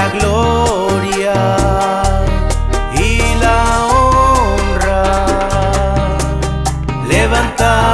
la gloria y la honra. Levantar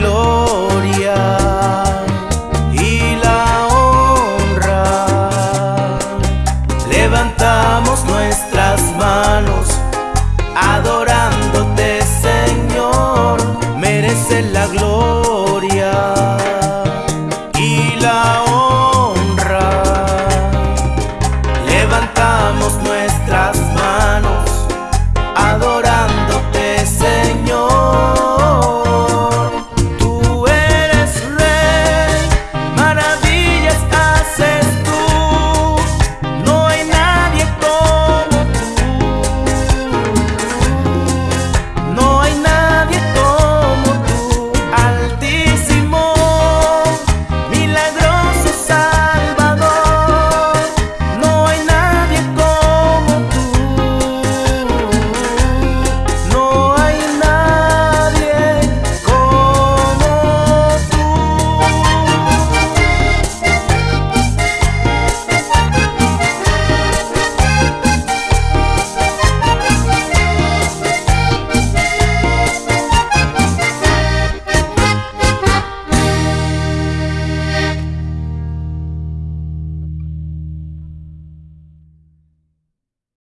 glory.